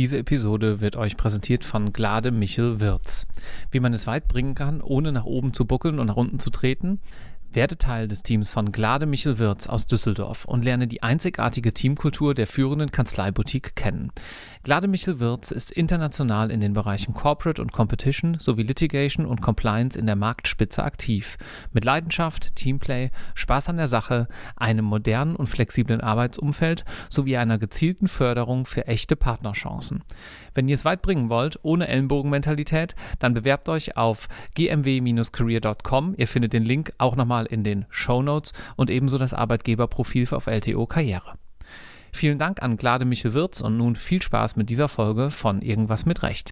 Diese Episode wird euch präsentiert von Glade Michel Wirz. Wie man es weit bringen kann, ohne nach oben zu buckeln und nach unten zu treten, werde Teil des Teams von Glade Michel Wirz aus Düsseldorf und lerne die einzigartige Teamkultur der führenden Kanzleiboutique kennen. Glade Michel Wirz ist international in den Bereichen Corporate und Competition sowie Litigation und Compliance in der Marktspitze aktiv. Mit Leidenschaft, Teamplay, Spaß an der Sache, einem modernen und flexiblen Arbeitsumfeld sowie einer gezielten Förderung für echte Partnerchancen. Wenn ihr es weit bringen wollt, ohne Ellenbogenmentalität, dann bewerbt euch auf gmw-career.com. Ihr findet den Link auch nochmal in den Show Notes und ebenso das Arbeitgeberprofil auf LTO Karriere. Vielen Dank an Glade Michel Wirz und nun viel Spaß mit dieser Folge von Irgendwas mit Recht.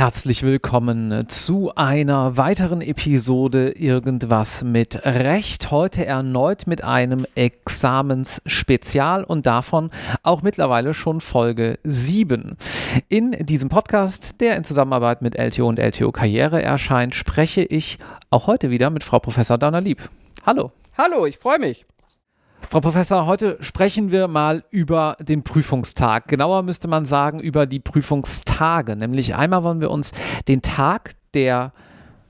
Herzlich willkommen zu einer weiteren Episode Irgendwas mit Recht. Heute erneut mit einem Examensspezial und davon auch mittlerweile schon Folge 7. In diesem Podcast, der in Zusammenarbeit mit LTO und LTO Karriere erscheint, spreche ich auch heute wieder mit Frau Professor Donner-Lieb. Hallo. Hallo, ich freue mich. Frau Professor, heute sprechen wir mal über den Prüfungstag. Genauer müsste man sagen über die Prüfungstage. Nämlich einmal wollen wir uns den Tag der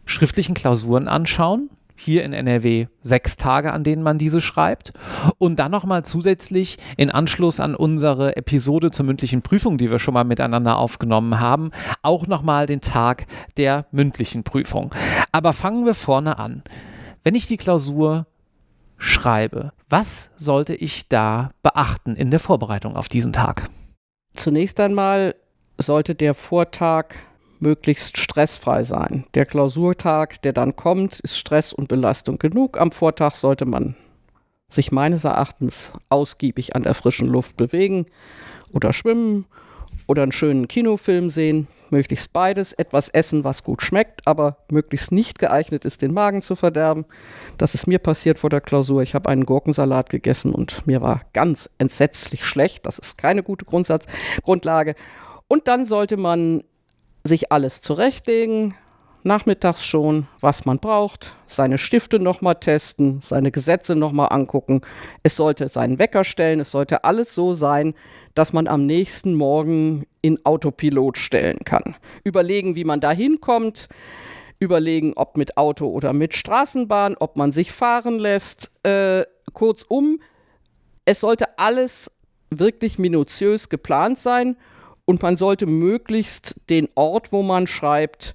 schriftlichen Klausuren anschauen. Hier in NRW sechs Tage, an denen man diese schreibt. Und dann nochmal zusätzlich in Anschluss an unsere Episode zur mündlichen Prüfung, die wir schon mal miteinander aufgenommen haben, auch nochmal den Tag der mündlichen Prüfung. Aber fangen wir vorne an. Wenn ich die Klausur schreibe. Was sollte ich da beachten in der Vorbereitung auf diesen Tag? Zunächst einmal sollte der Vortag möglichst stressfrei sein. Der Klausurtag, der dann kommt, ist Stress und Belastung genug. Am Vortag sollte man sich meines Erachtens ausgiebig an der frischen Luft bewegen oder schwimmen oder einen schönen Kinofilm sehen, möglichst beides, etwas essen, was gut schmeckt, aber möglichst nicht geeignet ist, den Magen zu verderben. Das ist mir passiert vor der Klausur. Ich habe einen Gurkensalat gegessen und mir war ganz entsetzlich schlecht. Das ist keine gute Grundsatz Grundlage. Und dann sollte man sich alles zurechtlegen, nachmittags schon, was man braucht, seine Stifte nochmal testen, seine Gesetze nochmal angucken. Es sollte seinen Wecker stellen, es sollte alles so sein, dass man am nächsten Morgen in Autopilot stellen kann. Überlegen, wie man da hinkommt, überlegen, ob mit Auto oder mit Straßenbahn, ob man sich fahren lässt. Äh, kurzum, es sollte alles wirklich minutiös geplant sein und man sollte möglichst den Ort, wo man schreibt,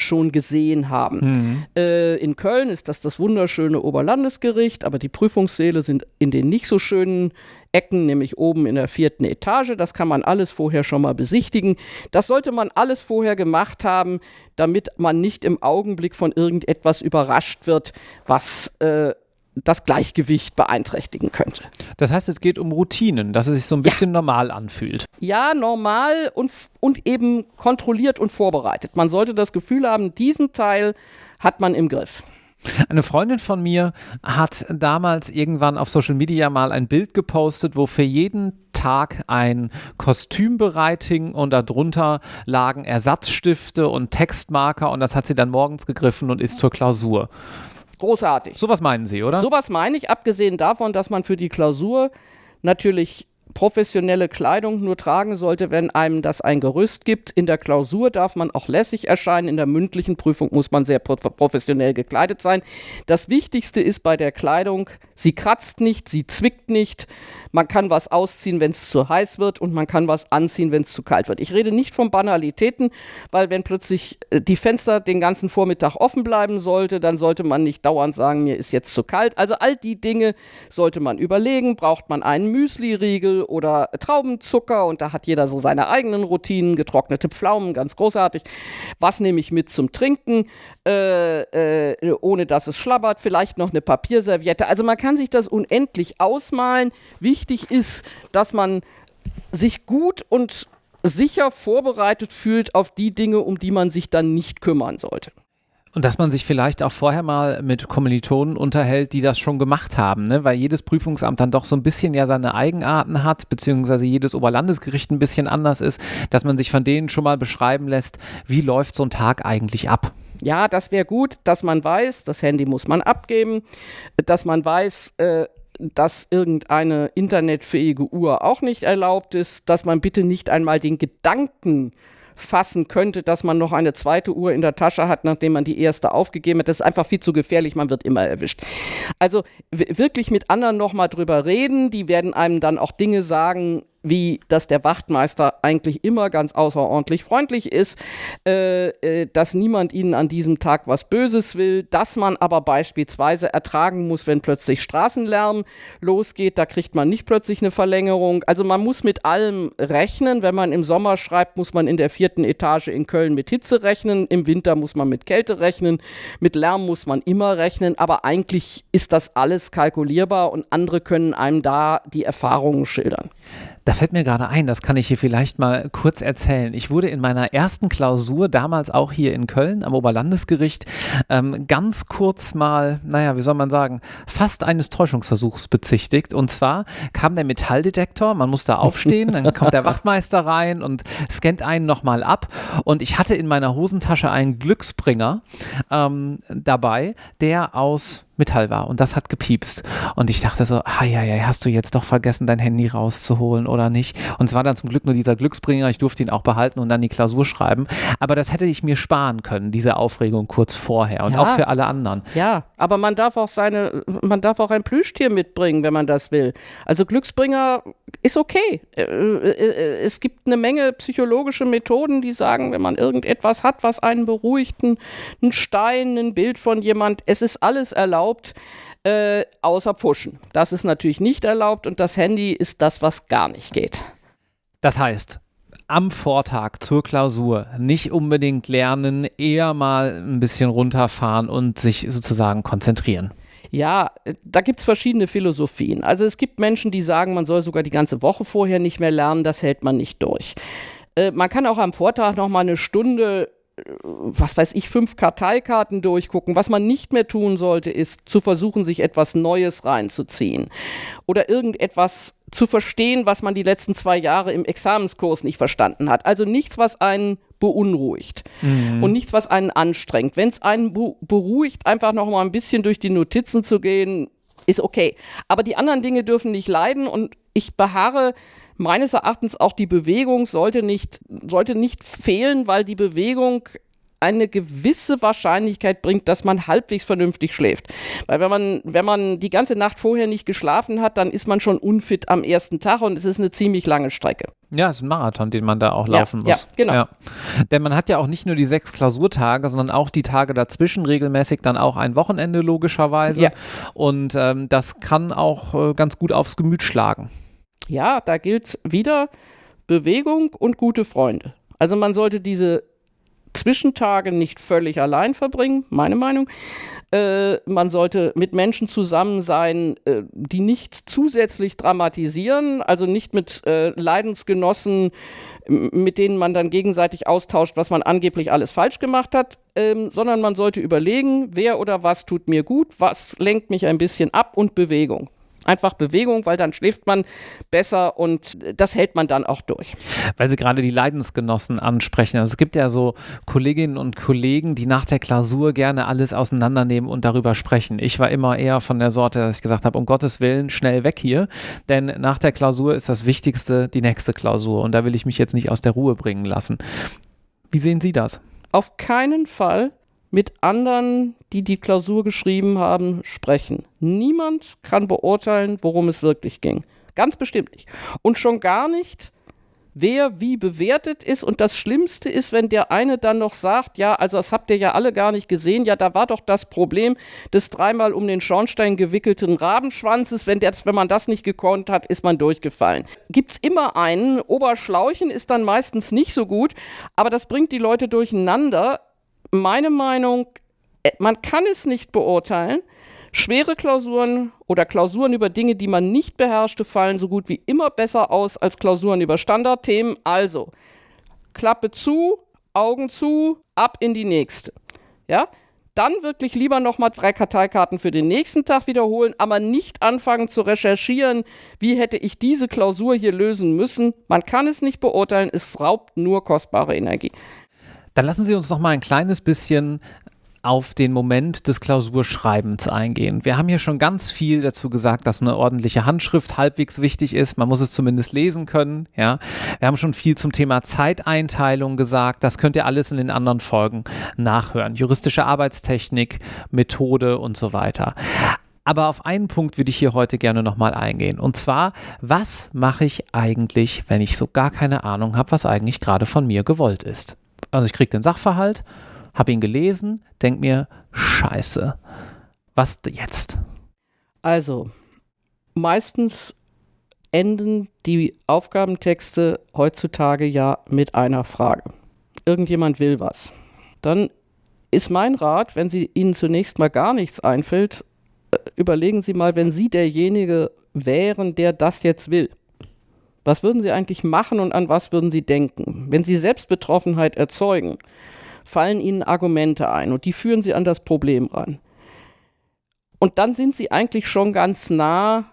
schon gesehen haben. Mhm. Äh, in Köln ist das das wunderschöne Oberlandesgericht, aber die Prüfungssäle sind in den nicht so schönen Ecken, nämlich oben in der vierten Etage. Das kann man alles vorher schon mal besichtigen. Das sollte man alles vorher gemacht haben, damit man nicht im Augenblick von irgendetwas überrascht wird, was äh, das Gleichgewicht beeinträchtigen könnte. Das heißt, es geht um Routinen, dass es sich so ein bisschen ja. normal anfühlt. Ja, normal und, und eben kontrolliert und vorbereitet. Man sollte das Gefühl haben, diesen Teil hat man im Griff. Eine Freundin von mir hat damals irgendwann auf Social Media mal ein Bild gepostet, wo für jeden Tag ein Kostüm bereit hing und darunter lagen Ersatzstifte und Textmarker und das hat sie dann morgens gegriffen und ist zur Klausur. Großartig. Sowas meinen Sie, oder? Sowas meine ich, abgesehen davon, dass man für die Klausur natürlich professionelle Kleidung nur tragen sollte, wenn einem das ein Gerüst gibt. In der Klausur darf man auch lässig erscheinen, in der mündlichen Prüfung muss man sehr professionell gekleidet sein. Das Wichtigste ist bei der Kleidung, sie kratzt nicht, sie zwickt nicht, man kann was ausziehen, wenn es zu heiß wird und man kann was anziehen, wenn es zu kalt wird. Ich rede nicht von Banalitäten, weil wenn plötzlich äh, die Fenster den ganzen Vormittag offen bleiben sollte, dann sollte man nicht dauernd sagen, mir ist jetzt zu kalt. Also all die Dinge sollte man überlegen. Braucht man einen Müsli-Riegel oder Traubenzucker und da hat jeder so seine eigenen Routinen, getrocknete Pflaumen, ganz großartig. Was nehme ich mit zum Trinken, äh, äh, ohne dass es schlabbert? Vielleicht noch eine Papierserviette. Also man kann sich das unendlich ausmalen. Wichtig wichtig ist, dass man sich gut und sicher vorbereitet fühlt auf die Dinge, um die man sich dann nicht kümmern sollte. Und dass man sich vielleicht auch vorher mal mit Kommilitonen unterhält, die das schon gemacht haben, ne? weil jedes Prüfungsamt dann doch so ein bisschen ja seine Eigenarten hat, beziehungsweise jedes Oberlandesgericht ein bisschen anders ist, dass man sich von denen schon mal beschreiben lässt, wie läuft so ein Tag eigentlich ab. Ja, das wäre gut, dass man weiß, das Handy muss man abgeben, dass man weiß, äh, dass irgendeine internetfähige Uhr auch nicht erlaubt ist, dass man bitte nicht einmal den Gedanken fassen könnte, dass man noch eine zweite Uhr in der Tasche hat, nachdem man die erste aufgegeben hat. Das ist einfach viel zu gefährlich, man wird immer erwischt. Also wirklich mit anderen nochmal drüber reden, die werden einem dann auch Dinge sagen, wie dass der Wachtmeister eigentlich immer ganz außerordentlich freundlich ist, äh, äh, dass niemand ihnen an diesem Tag was Böses will, dass man aber beispielsweise ertragen muss, wenn plötzlich Straßenlärm losgeht, da kriegt man nicht plötzlich eine Verlängerung. Also man muss mit allem rechnen. Wenn man im Sommer schreibt, muss man in der vierten Etage in Köln mit Hitze rechnen, im Winter muss man mit Kälte rechnen, mit Lärm muss man immer rechnen, aber eigentlich ist das alles kalkulierbar und andere können einem da die Erfahrungen schildern. Da fällt mir gerade ein, das kann ich hier vielleicht mal kurz erzählen. Ich wurde in meiner ersten Klausur, damals auch hier in Köln am Oberlandesgericht, ähm, ganz kurz mal, naja, wie soll man sagen, fast eines Täuschungsversuchs bezichtigt. Und zwar kam der Metalldetektor, man muss da aufstehen, dann kommt der Wachtmeister rein und scannt einen nochmal ab. Und ich hatte in meiner Hosentasche einen Glücksbringer ähm, dabei, der aus Metall war und das hat gepiepst. Und ich dachte so, ah ja, ja, hast du jetzt doch vergessen, dein Handy rauszuholen oder nicht? Und es war dann zum Glück nur dieser Glücksbringer, ich durfte ihn auch behalten und dann die Klausur schreiben. Aber das hätte ich mir sparen können, diese Aufregung kurz vorher und ja. auch für alle anderen. Ja, aber man darf auch seine, man darf auch ein Plüschtier mitbringen, wenn man das will. Also Glücksbringer ist okay. Äh, äh, es gibt eine Menge psychologische Methoden, die sagen, wenn man irgendetwas hat, was einen beruhigt, ein Stein, ein Bild von jemand, es ist alles erlaubt erlaubt, äh, außer Pfuschen. Das ist natürlich nicht erlaubt und das Handy ist das, was gar nicht geht. Das heißt, am Vortag zur Klausur nicht unbedingt lernen, eher mal ein bisschen runterfahren und sich sozusagen konzentrieren. Ja, da gibt es verschiedene Philosophien. Also es gibt Menschen, die sagen, man soll sogar die ganze Woche vorher nicht mehr lernen, das hält man nicht durch. Äh, man kann auch am Vortag noch mal eine Stunde was weiß ich, fünf Karteikarten durchgucken. Was man nicht mehr tun sollte, ist zu versuchen, sich etwas Neues reinzuziehen oder irgendetwas zu verstehen, was man die letzten zwei Jahre im Examenskurs nicht verstanden hat. Also nichts, was einen beunruhigt mhm. und nichts, was einen anstrengt. Wenn es einen beruhigt, einfach noch mal ein bisschen durch die Notizen zu gehen, ist okay. Aber die anderen Dinge dürfen nicht leiden und ich beharre meines Erachtens auch die Bewegung sollte nicht, sollte nicht fehlen, weil die Bewegung eine gewisse Wahrscheinlichkeit bringt, dass man halbwegs vernünftig schläft. Weil wenn man, wenn man die ganze Nacht vorher nicht geschlafen hat, dann ist man schon unfit am ersten Tag und es ist eine ziemlich lange Strecke. Ja, es ist ein Marathon, den man da auch laufen ja, muss. Ja, genau. Ja. Denn man hat ja auch nicht nur die sechs Klausurtage, sondern auch die Tage dazwischen regelmäßig dann auch ein Wochenende logischerweise. Ja. Und ähm, das kann auch äh, ganz gut aufs Gemüt schlagen ja, da gilt wieder Bewegung und gute Freunde. Also man sollte diese Zwischentage nicht völlig allein verbringen, meine Meinung. Äh, man sollte mit Menschen zusammen sein, äh, die nicht zusätzlich dramatisieren, also nicht mit äh, Leidensgenossen, mit denen man dann gegenseitig austauscht, was man angeblich alles falsch gemacht hat, ähm, sondern man sollte überlegen, wer oder was tut mir gut, was lenkt mich ein bisschen ab und Bewegung einfach Bewegung, weil dann schläft man besser und das hält man dann auch durch. Weil Sie gerade die Leidensgenossen ansprechen. Also es gibt ja so Kolleginnen und Kollegen, die nach der Klausur gerne alles auseinandernehmen und darüber sprechen. Ich war immer eher von der Sorte, dass ich gesagt habe, um Gottes Willen, schnell weg hier, denn nach der Klausur ist das Wichtigste die nächste Klausur und da will ich mich jetzt nicht aus der Ruhe bringen lassen. Wie sehen Sie das? Auf keinen Fall mit anderen, die die Klausur geschrieben haben, sprechen. Niemand kann beurteilen, worum es wirklich ging. Ganz bestimmt nicht. Und schon gar nicht, wer wie bewertet ist. Und das Schlimmste ist, wenn der eine dann noch sagt, ja, also das habt ihr ja alle gar nicht gesehen, ja, da war doch das Problem des dreimal um den Schornstein gewickelten Rabenschwanzes. Wenn, der, wenn man das nicht gekonnt hat, ist man durchgefallen. Gibt es immer einen. Oberschlauchen ist dann meistens nicht so gut, aber das bringt die Leute durcheinander meine Meinung, äh, man kann es nicht beurteilen. Schwere Klausuren oder Klausuren über Dinge, die man nicht beherrschte, fallen so gut wie immer besser aus als Klausuren über Standardthemen. Also, Klappe zu, Augen zu, ab in die nächste. Ja? dann wirklich lieber nochmal drei Karteikarten für den nächsten Tag wiederholen, aber nicht anfangen zu recherchieren, wie hätte ich diese Klausur hier lösen müssen. Man kann es nicht beurteilen, es raubt nur kostbare Energie. Dann lassen Sie uns noch mal ein kleines bisschen auf den Moment des Klausurschreibens eingehen. Wir haben hier schon ganz viel dazu gesagt, dass eine ordentliche Handschrift halbwegs wichtig ist. Man muss es zumindest lesen können. Ja. Wir haben schon viel zum Thema Zeiteinteilung gesagt. Das könnt ihr alles in den anderen Folgen nachhören. Juristische Arbeitstechnik, Methode und so weiter. Aber auf einen Punkt würde ich hier heute gerne nochmal eingehen. Und zwar, was mache ich eigentlich, wenn ich so gar keine Ahnung habe, was eigentlich gerade von mir gewollt ist? Also ich kriege den Sachverhalt habe ihn gelesen, denke mir, scheiße, was jetzt? Also, meistens enden die Aufgabentexte heutzutage ja mit einer Frage. Irgendjemand will was. Dann ist mein Rat, wenn Sie Ihnen zunächst mal gar nichts einfällt, äh, überlegen Sie mal, wenn Sie derjenige wären, der das jetzt will. Was würden Sie eigentlich machen und an was würden Sie denken? Wenn Sie Selbstbetroffenheit erzeugen, fallen ihnen Argumente ein und die führen sie an das Problem ran. Und dann sind sie eigentlich schon ganz nah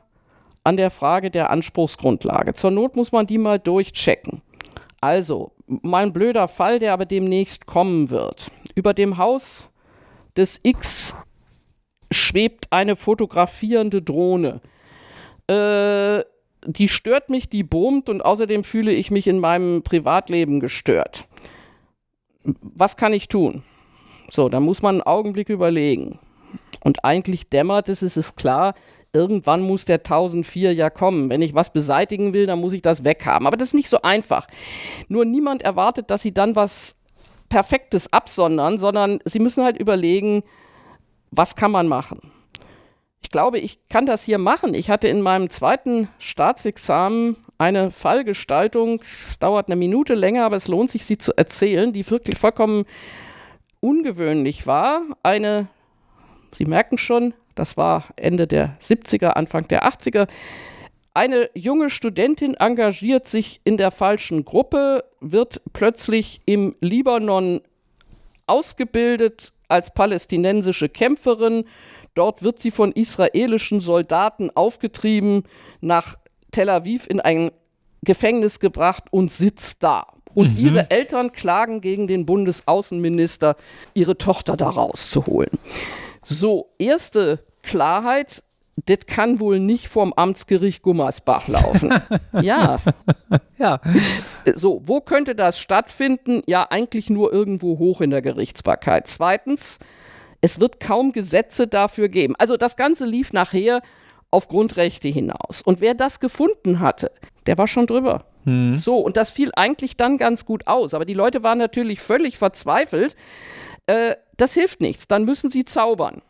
an der Frage der Anspruchsgrundlage. Zur Not muss man die mal durchchecken. Also, mal ein blöder Fall, der aber demnächst kommen wird. Über dem Haus des X schwebt eine fotografierende Drohne. Äh, die stört mich, die brummt und außerdem fühle ich mich in meinem Privatleben gestört was kann ich tun? So, da muss man einen Augenblick überlegen. Und eigentlich dämmert es, es ist klar, irgendwann muss der 1004 ja kommen. Wenn ich was beseitigen will, dann muss ich das weghaben. Aber das ist nicht so einfach. Nur niemand erwartet, dass sie dann was Perfektes absondern, sondern sie müssen halt überlegen, was kann man machen. Ich glaube, ich kann das hier machen. Ich hatte in meinem zweiten Staatsexamen eine Fallgestaltung. Es dauert eine Minute länger, aber es lohnt sich, sie zu erzählen, die wirklich vollkommen ungewöhnlich war. Eine, Sie merken schon, das war Ende der 70er, Anfang der 80er. Eine junge Studentin engagiert sich in der falschen Gruppe, wird plötzlich im Libanon ausgebildet als palästinensische Kämpferin. Dort wird sie von israelischen Soldaten aufgetrieben nach Tel Aviv in ein Gefängnis gebracht und sitzt da. Und mhm. ihre Eltern klagen gegen den Bundesaußenminister, ihre Tochter da rauszuholen. So, erste Klarheit, das kann wohl nicht vom Amtsgericht Gummersbach laufen. ja. ja. So, wo könnte das stattfinden? Ja, eigentlich nur irgendwo hoch in der Gerichtsbarkeit. Zweitens, es wird kaum Gesetze dafür geben. Also das Ganze lief nachher auf Grundrechte hinaus. Und wer das gefunden hatte, der war schon drüber. Hm. So, und das fiel eigentlich dann ganz gut aus. Aber die Leute waren natürlich völlig verzweifelt. Äh, das hilft nichts, dann müssen sie zaubern.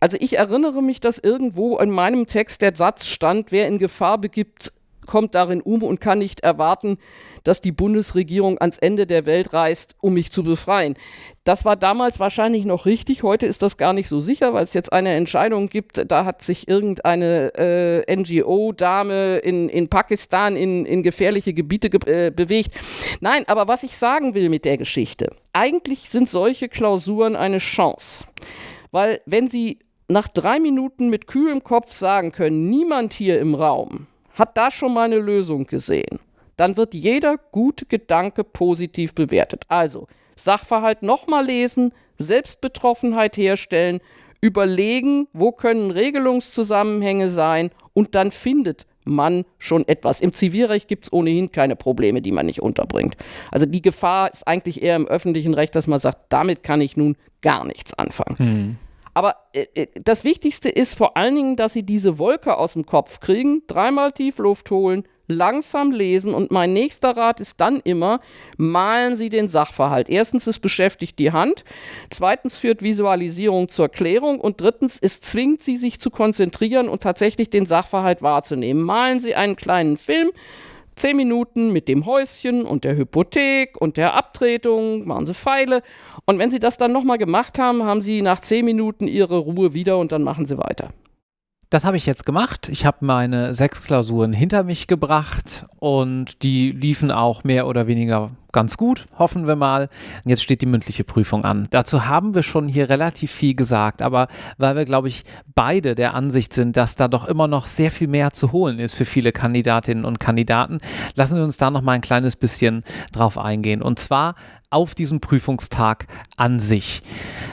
Also ich erinnere mich, dass irgendwo in meinem Text der Satz stand, wer in Gefahr begibt, kommt darin um und kann nicht erwarten, dass die Bundesregierung ans Ende der Welt reist, um mich zu befreien. Das war damals wahrscheinlich noch richtig. Heute ist das gar nicht so sicher, weil es jetzt eine Entscheidung gibt. Da hat sich irgendeine äh, NGO-Dame in, in Pakistan in, in gefährliche Gebiete ge äh, bewegt. Nein, aber was ich sagen will mit der Geschichte, eigentlich sind solche Klausuren eine Chance. Weil wenn Sie nach drei Minuten mit kühlem Kopf sagen können, niemand hier im Raum hat da schon mal eine Lösung gesehen, dann wird jeder gute Gedanke positiv bewertet. Also Sachverhalt nochmal lesen, Selbstbetroffenheit herstellen, überlegen, wo können Regelungszusammenhänge sein und dann findet man schon etwas. Im Zivilrecht gibt es ohnehin keine Probleme, die man nicht unterbringt. Also die Gefahr ist eigentlich eher im öffentlichen Recht, dass man sagt, damit kann ich nun gar nichts anfangen. Mhm. Aber äh, äh, das Wichtigste ist vor allen Dingen, dass Sie diese Wolke aus dem Kopf kriegen, dreimal tief Luft holen, langsam lesen und mein nächster Rat ist dann immer, malen Sie den Sachverhalt. Erstens, es beschäftigt die Hand, zweitens führt Visualisierung zur Klärung und drittens, es zwingt Sie, sich zu konzentrieren und tatsächlich den Sachverhalt wahrzunehmen. Malen Sie einen kleinen Film, zehn Minuten mit dem Häuschen und der Hypothek und der Abtretung, machen Sie Pfeile. Und wenn Sie das dann nochmal gemacht haben, haben Sie nach zehn Minuten Ihre Ruhe wieder und dann machen Sie weiter. Das habe ich jetzt gemacht. Ich habe meine sechs Klausuren hinter mich gebracht und die liefen auch mehr oder weniger ganz gut, hoffen wir mal. Jetzt steht die mündliche Prüfung an. Dazu haben wir schon hier relativ viel gesagt, aber weil wir, glaube ich, beide der Ansicht sind, dass da doch immer noch sehr viel mehr zu holen ist für viele Kandidatinnen und Kandidaten, lassen wir uns da noch mal ein kleines bisschen drauf eingehen. Und zwar auf diesen Prüfungstag an sich.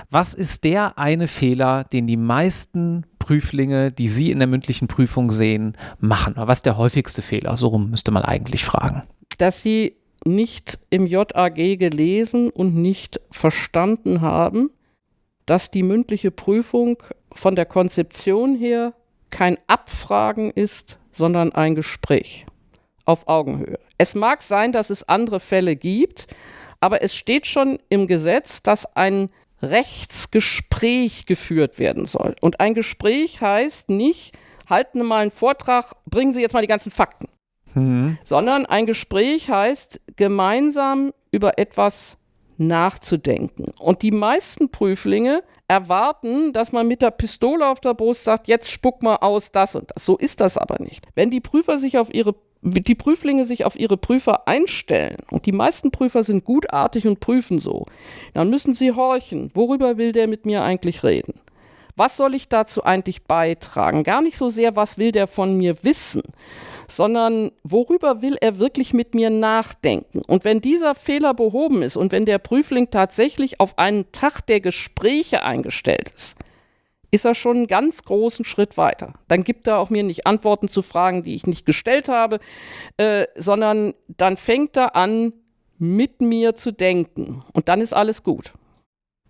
Was ist der eine Fehler, den die meisten Prüflinge, die Sie in der mündlichen Prüfung sehen, machen? Was ist der häufigste Fehler? So rum müsste man eigentlich fragen. Dass Sie nicht im JAG gelesen und nicht verstanden haben, dass die mündliche Prüfung von der Konzeption her kein Abfragen ist, sondern ein Gespräch auf Augenhöhe. Es mag sein, dass es andere Fälle gibt, aber es steht schon im Gesetz, dass ein Rechtsgespräch geführt werden soll. Und ein Gespräch heißt nicht, halten Sie mal einen Vortrag, bringen Sie jetzt mal die ganzen Fakten. Mhm. Sondern ein Gespräch heißt, gemeinsam über etwas nachzudenken. Und die meisten Prüflinge erwarten, dass man mit der Pistole auf der Brust sagt, jetzt spuck mal aus das und das. So ist das aber nicht. Wenn die Prüfer sich auf ihre die Prüflinge sich auf ihre Prüfer einstellen, und die meisten Prüfer sind gutartig und prüfen so, dann müssen sie horchen, worüber will der mit mir eigentlich reden? Was soll ich dazu eigentlich beitragen? Gar nicht so sehr, was will der von mir wissen, sondern worüber will er wirklich mit mir nachdenken? Und wenn dieser Fehler behoben ist und wenn der Prüfling tatsächlich auf einen Tag der Gespräche eingestellt ist, ist er schon einen ganz großen Schritt weiter. Dann gibt er auch mir nicht Antworten zu Fragen, die ich nicht gestellt habe, äh, sondern dann fängt er an, mit mir zu denken. Und dann ist alles gut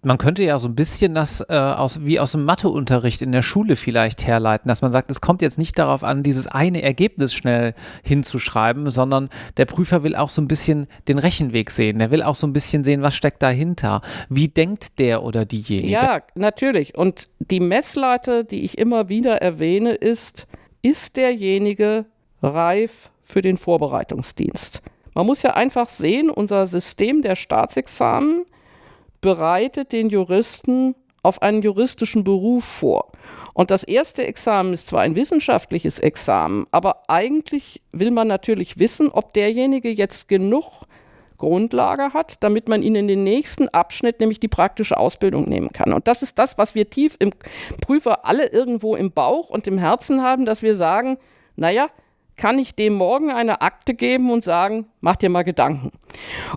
man könnte ja so ein bisschen das äh, aus, wie aus dem Matheunterricht in der Schule vielleicht herleiten, dass man sagt, es kommt jetzt nicht darauf an, dieses eine Ergebnis schnell hinzuschreiben, sondern der Prüfer will auch so ein bisschen den Rechenweg sehen. Der will auch so ein bisschen sehen, was steckt dahinter. Wie denkt der oder diejenige? Ja, natürlich. Und die Messlatte, die ich immer wieder erwähne, ist, ist derjenige reif für den Vorbereitungsdienst? Man muss ja einfach sehen, unser System der Staatsexamen bereitet den Juristen auf einen juristischen Beruf vor. Und das erste Examen ist zwar ein wissenschaftliches Examen, aber eigentlich will man natürlich wissen, ob derjenige jetzt genug Grundlage hat, damit man ihn in den nächsten Abschnitt, nämlich die praktische Ausbildung, nehmen kann. Und das ist das, was wir tief im Prüfer alle irgendwo im Bauch und im Herzen haben, dass wir sagen, naja, kann ich dem morgen eine Akte geben und sagen, mach dir mal Gedanken.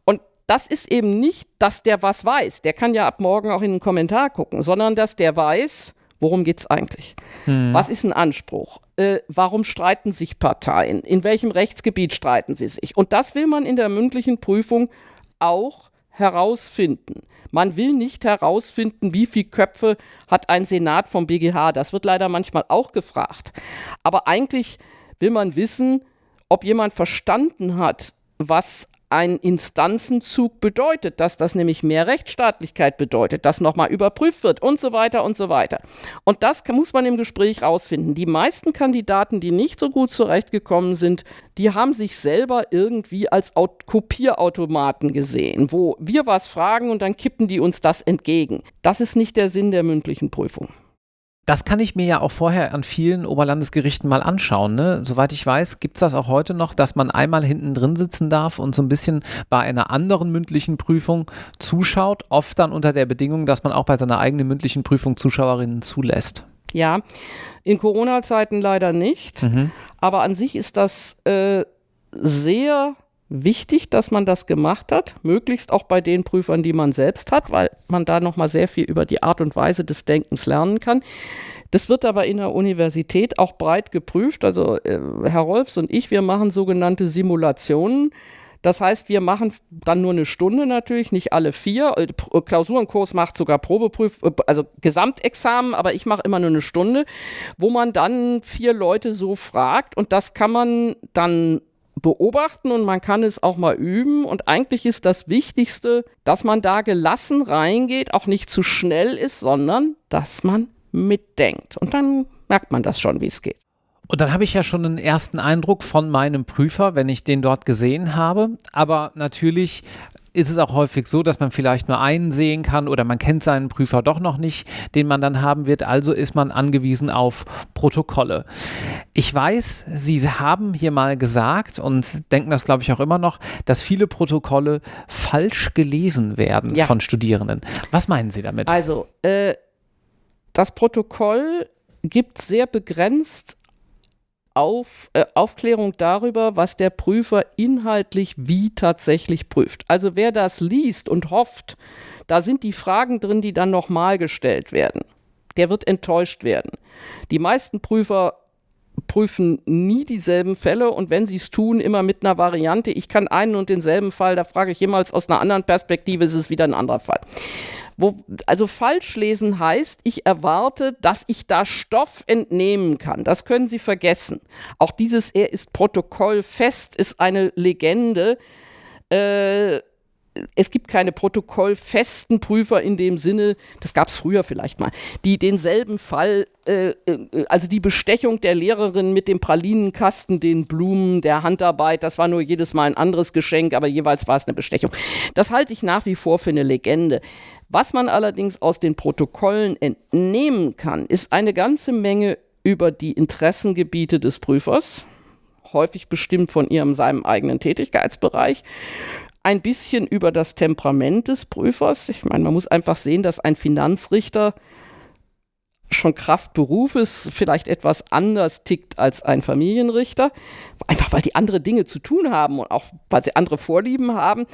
Und das ist eben nicht, dass der was weiß. Der kann ja ab morgen auch in den Kommentar gucken, sondern dass der weiß, worum geht es eigentlich? Hm. Was ist ein Anspruch? Äh, warum streiten sich Parteien? In welchem Rechtsgebiet streiten sie sich? Und das will man in der mündlichen Prüfung auch herausfinden. Man will nicht herausfinden, wie viele Köpfe hat ein Senat vom BGH. Das wird leider manchmal auch gefragt. Aber eigentlich will man wissen, ob jemand verstanden hat, was ein Instanzenzug bedeutet, dass das nämlich mehr Rechtsstaatlichkeit bedeutet, dass nochmal überprüft wird und so weiter und so weiter. Und das muss man im Gespräch rausfinden. Die meisten Kandidaten, die nicht so gut zurechtgekommen sind, die haben sich selber irgendwie als Kopierautomaten gesehen, wo wir was fragen und dann kippen die uns das entgegen. Das ist nicht der Sinn der mündlichen Prüfung. Das kann ich mir ja auch vorher an vielen Oberlandesgerichten mal anschauen. Ne? Soweit ich weiß, gibt es das auch heute noch, dass man einmal hinten drin sitzen darf und so ein bisschen bei einer anderen mündlichen Prüfung zuschaut, oft dann unter der Bedingung, dass man auch bei seiner eigenen mündlichen Prüfung Zuschauerinnen zulässt. Ja, in Corona-Zeiten leider nicht, mhm. aber an sich ist das äh, sehr wichtig, dass man das gemacht hat, möglichst auch bei den Prüfern, die man selbst hat, weil man da noch mal sehr viel über die Art und Weise des Denkens lernen kann. Das wird aber in der Universität auch breit geprüft. Also äh, Herr Rolfs und ich, wir machen sogenannte Simulationen. Das heißt, wir machen dann nur eine Stunde natürlich, nicht alle vier. Äh, Klausurenkurs macht sogar Probeprüf, äh, also Gesamtexamen, aber ich mache immer nur eine Stunde, wo man dann vier Leute so fragt und das kann man dann beobachten und man kann es auch mal üben. Und eigentlich ist das Wichtigste, dass man da gelassen reingeht, auch nicht zu schnell ist, sondern dass man mitdenkt. Und dann merkt man das schon, wie es geht. Und dann habe ich ja schon einen ersten Eindruck von meinem Prüfer, wenn ich den dort gesehen habe. Aber natürlich ist es auch häufig so, dass man vielleicht nur einen sehen kann oder man kennt seinen Prüfer doch noch nicht, den man dann haben wird. Also ist man angewiesen auf Protokolle. Ich weiß, Sie haben hier mal gesagt und denken das, glaube ich, auch immer noch, dass viele Protokolle falsch gelesen werden ja. von Studierenden. Was meinen Sie damit? Also, äh, das Protokoll gibt sehr begrenzt auf, äh, Aufklärung darüber, was der Prüfer inhaltlich wie tatsächlich prüft. Also wer das liest und hofft, da sind die Fragen drin, die dann nochmal gestellt werden, der wird enttäuscht werden. Die meisten Prüfer prüfen nie dieselben Fälle und wenn sie es tun, immer mit einer Variante. Ich kann einen und denselben Fall, da frage ich jemals aus einer anderen Perspektive, ist es wieder ein anderer Fall. Wo, also falsch lesen heißt, ich erwarte, dass ich da Stoff entnehmen kann. Das können Sie vergessen. Auch dieses Er ist protokollfest ist eine Legende. Äh, es gibt keine protokollfesten Prüfer in dem Sinne, das gab es früher vielleicht mal, die denselben Fall, äh, äh, also die Bestechung der Lehrerin mit dem Pralinenkasten, den Blumen, der Handarbeit, das war nur jedes Mal ein anderes Geschenk, aber jeweils war es eine Bestechung. Das halte ich nach wie vor für eine Legende. Was man allerdings aus den Protokollen entnehmen kann, ist eine ganze Menge über die Interessengebiete des Prüfers, häufig bestimmt von ihrem seinem eigenen Tätigkeitsbereich, ein bisschen über das Temperament des Prüfers. Ich meine, man muss einfach sehen, dass ein Finanzrichter schon Kraft Berufes vielleicht etwas anders tickt als ein Familienrichter, einfach weil die andere Dinge zu tun haben und auch weil sie andere Vorlieben haben,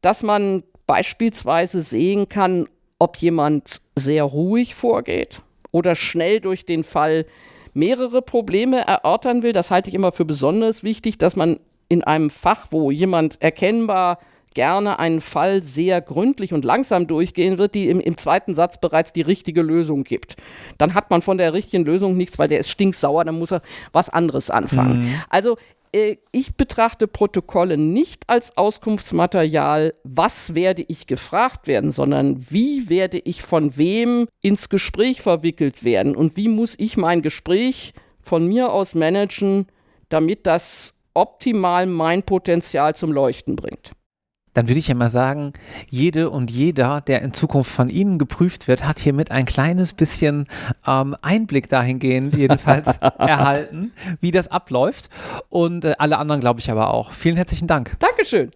dass man beispielsweise sehen kann, ob jemand sehr ruhig vorgeht oder schnell durch den Fall mehrere Probleme erörtern will. Das halte ich immer für besonders wichtig, dass man in einem Fach, wo jemand erkennbar gerne einen Fall sehr gründlich und langsam durchgehen wird, die im, im, zweiten Satz bereits die richtige Lösung gibt. Dann hat man von der richtigen Lösung nichts, weil der ist stinksauer, dann muss er was anderes anfangen. Mhm. Also äh, ich betrachte Protokolle nicht als Auskunftsmaterial, was werde ich gefragt werden, sondern wie werde ich von wem ins Gespräch verwickelt werden und wie muss ich mein Gespräch von mir aus managen, damit das optimal mein Potenzial zum Leuchten bringt dann würde ich ja mal sagen, jede und jeder, der in Zukunft von Ihnen geprüft wird, hat hiermit ein kleines bisschen ähm, Einblick dahingehend jedenfalls erhalten, wie das abläuft. Und äh, alle anderen glaube ich aber auch. Vielen herzlichen Dank. Dankeschön.